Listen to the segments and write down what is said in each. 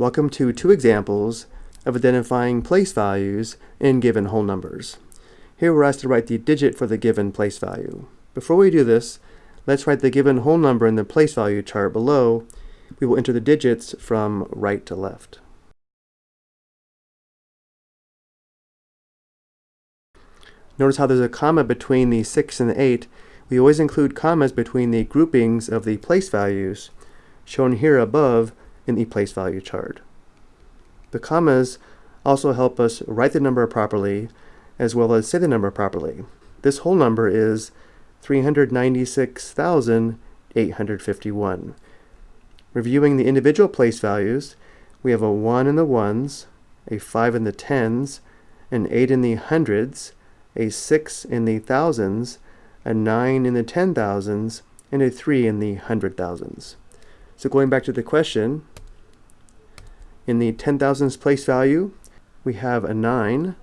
Welcome to two examples of identifying place values in given whole numbers. Here we're asked to write the digit for the given place value. Before we do this, let's write the given whole number in the place value chart below. We will enter the digits from right to left. Notice how there's a comma between the 6 and the 8. We always include commas between the groupings of the place values, shown here above in the place value chart. The commas also help us write the number properly as well as say the number properly. This whole number is 396,851. Reviewing the individual place values, we have a 1 in the ones, a 5 in the tens, an 8 in the hundreds, a 6 in the thousands, a 9 in the ten thousands, and a 3 in the hundred thousands. So going back to the question, in the ten thousands place value, we have a 9.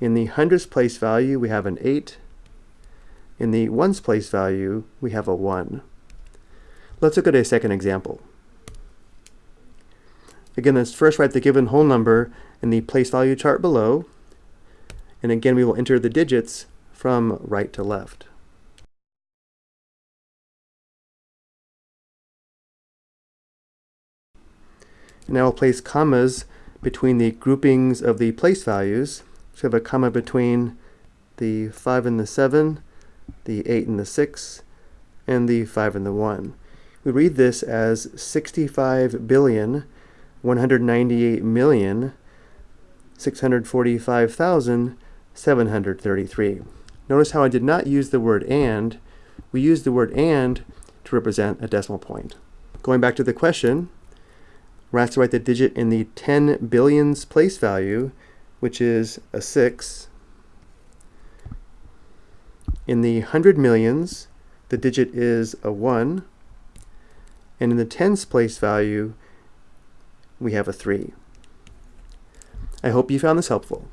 In the hundreds place value, we have an 8. In the ones place value, we have a 1. Let's look at a second example. Again, let's first write the given whole number in the place value chart below. And again, we will enter the digits from right to left. Now I'll place commas between the groupings of the place values. So we have a comma between the 5 and the 7, the 8 and the 6, and the 5 and the 1. We read this as 65 billion 198 million 645,733. Notice how I did not use the word and. We used the word and to represent a decimal point. Going back to the question, we're asked to write the digit in the 10 billions place value, which is a 6. In the 100 millions, the digit is a 1. And in the tens place value, we have a 3. I hope you found this helpful.